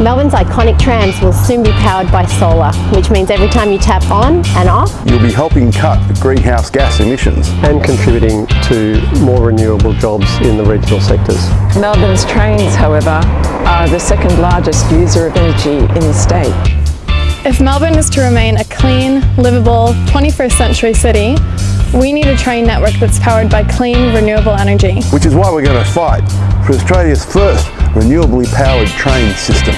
Melbourne's iconic trams will soon be powered by solar, which means every time you tap on and off, You'll be helping cut greenhouse gas emissions. and contributing to more renewable jobs in the regional sectors. Melbourne's trains, however, are the second largest user of energy in the state. If Melbourne is to remain a clean, livable, 21st century city, we need a train network that's powered by clean, renewable energy. Which is why we're going to fight for Australia's first renewably powered train system.